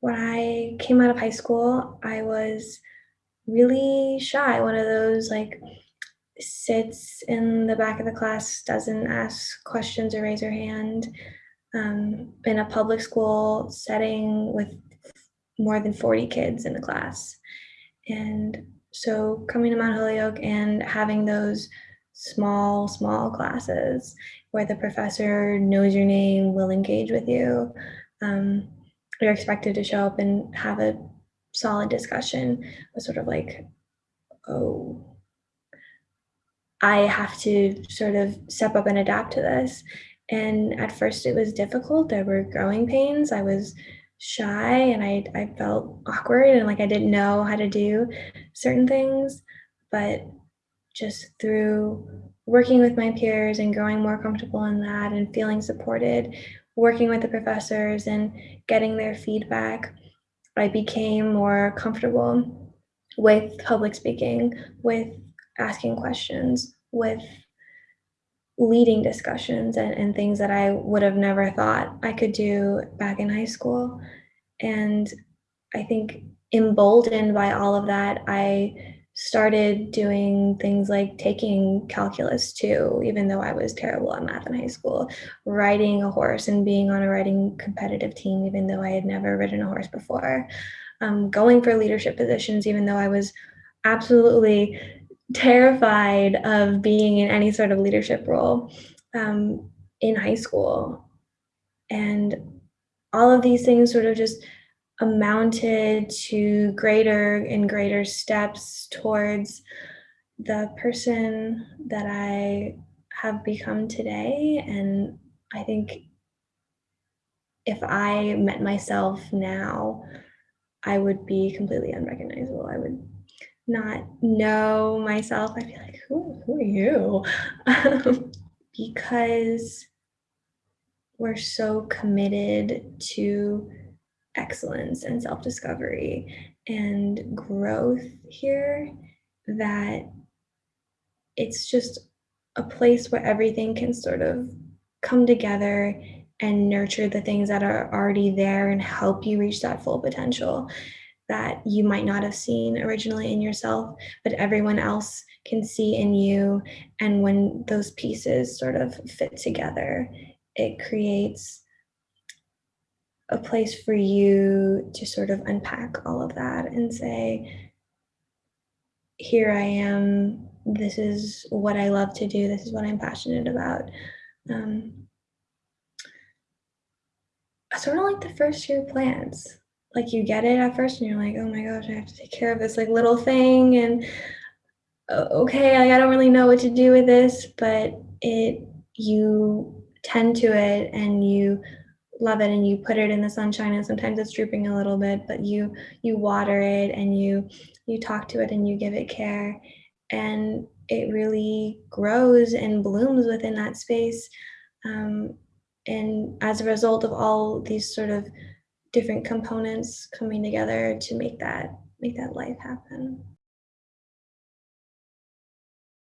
when I came out of high school, I was really shy, one of those like sits in the back of the class, doesn't ask questions or raise her hand. Um, in a public school setting with more than 40 kids in the class. And so coming to Mount Holyoke and having those small, small classes where the professor knows your name, will engage with you, um, you're expected to show up and have a solid discussion was sort of like, oh, I have to sort of step up and adapt to this. And at first it was difficult. There were growing pains. I was shy and I, I felt awkward and like I didn't know how to do certain things. But just through working with my peers and growing more comfortable in that and feeling supported, working with the professors and getting their feedback, I became more comfortable with public speaking, with asking questions, with leading discussions and, and things that I would have never thought I could do back in high school. And I think emboldened by all of that, I started doing things like taking calculus too, even though I was terrible at math in high school, riding a horse and being on a riding competitive team, even though I had never ridden a horse before, um, going for leadership positions, even though I was absolutely terrified of being in any sort of leadership role um, in high school. And all of these things sort of just amounted to greater and greater steps towards the person that I have become today. And I think if I met myself now, I would be completely unrecognizable. I would not know myself, I'd be like, who, who are you? Because we're so committed to excellence and self-discovery and growth here that it's just a place where everything can sort of come together and nurture the things that are already there and help you reach that full potential that you might not have seen originally in yourself, but everyone else can see in you. And when those pieces sort of fit together, it creates a place for you to sort of unpack all of that and say, here I am, this is what I love to do, this is what I'm passionate about. Um, sort of like the first year plans like you get it at first and you're like, oh my gosh, I have to take care of this like little thing and okay, like, I don't really know what to do with this, but it you tend to it and you love it and you put it in the sunshine and sometimes it's drooping a little bit, but you you water it and you you talk to it and you give it care and it really grows and blooms within that space. Um, and as a result of all these sort of different components coming together to make that make that life happen.